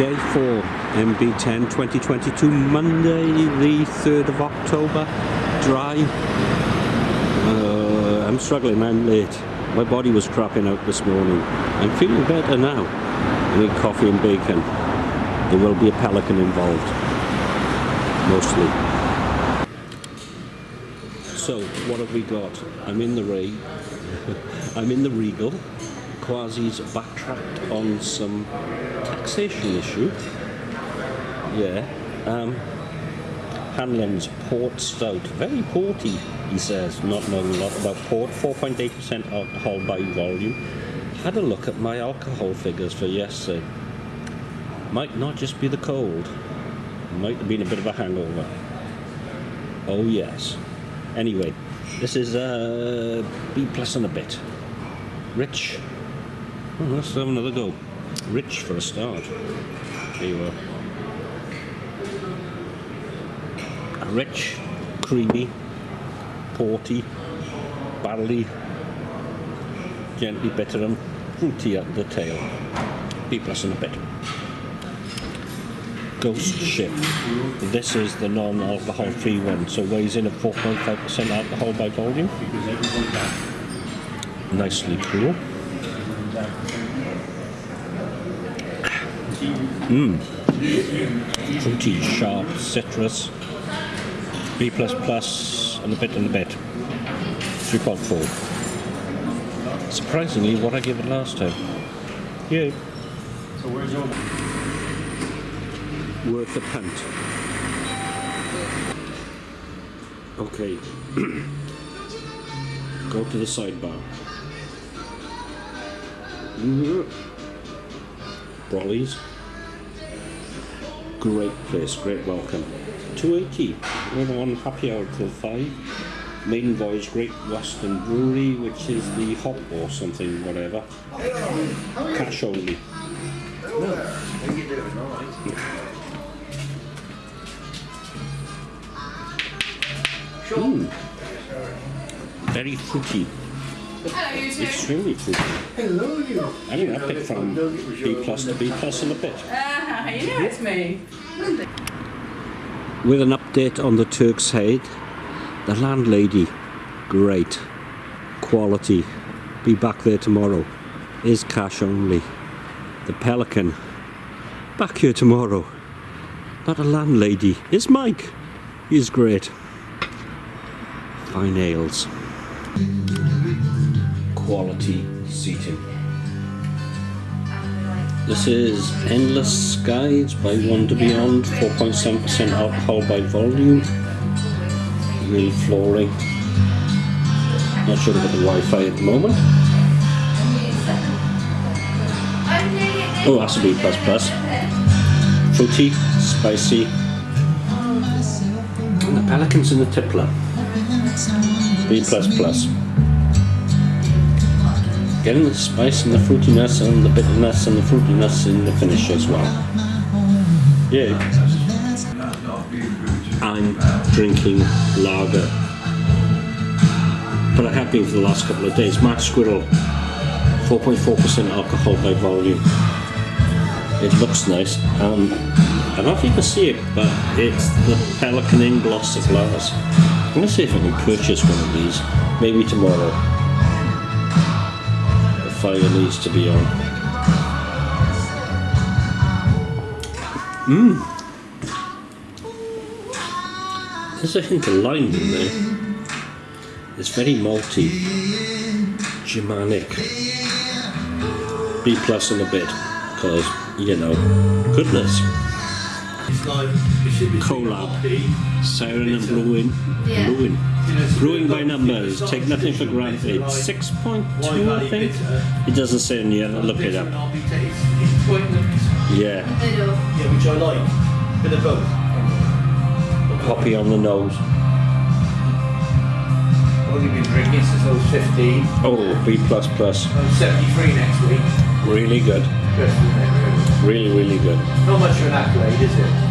Day 4, MB10 2022, Monday the 3rd of October. Dry. Uh, I'm struggling, I'm late. My body was crapping out this morning. I'm feeling better now. I need coffee and bacon. There will be a pelican involved. Mostly. So, what have we got? I'm in the Ray. I'm in the Regal. Kwasi's backtracked on some taxation issue. Yeah. Um, Hanlon's Port Stout. Very porty, he says, not knowing a lot about port. 4.8% alcohol by volume. Had a look at my alcohol figures for yesterday. Might not just be the cold. Might have been a bit of a hangover. Oh yes. Anyway, this is uh, B plus and a bit. Rich. Oh, let's have another go. Rich for a start. There you are. Rich, creamy, porty, barley, gently bitter and fruity at the tail. B plus and a bit. Ghost Ship. This is the non-alcohol free one, so weighs in at 4.5% alcohol by volume. Nicely cool. Mmm. Fruity, sharp, citrus. B plus plus and a bit and a bit. 3.4. Surprisingly, what I gave it last time. Yeah. So where's your Worth a punt. Okay. Go to the sidebar. Mm-hmm. Brolly's. Great place, great welcome. 280. Another one happy hour till 5. Maiden Voyage Great Western Brewery, which is the hop or something, whatever. Cash only. Mm. Very fruity. Hello, you two. Extremely fruity. Hello, you. I mean, I picked from B plus to B plus and a bit. Ah, you know it's me. With an update on the Turk's Head, the landlady, great, quality, be back there tomorrow, is cash only. The Pelican, back here tomorrow, not a landlady, is Mike, he's great. Fine ales. Quality seating. This is Endless Skies by to Beyond, 4.7% alcohol by volume. Real flooring. Not sure about the Wi-Fi at the moment. Oh, that's a B++. Fruity, spicy. And the pelicans in the tippler. B++. Getting the spice and the fruitiness and the bitterness and the fruitiness in the finish as well. Yeah. I'm drinking lager. But I have been for the last couple of days. Mark Squirrel, 4.4% alcohol by volume. It looks nice. Um, I don't know if you can see it, but it's the Pelican in glossy glass. I'm going to see if I can purchase one of these. Maybe tomorrow fire needs to be on. Mmm. There's a hint of lime in there. It's very malty, Germanic. B plus plus and a bit, because, you know, goodness. It's like, it should be Collab. Siren and Brewing. Yeah. Brewing. Brewing by numbers, take nothing for granted. 6.2 I think? It doesn't say in here, look it up. Yeah, Yeah, which I like. Bit of both. poppy on the nose. I've only been drinking since I was 15. Oh, B++. I'm 73 next week. Really good. Good, isn't it, really? Really, really good. Not much of an accolade, is it?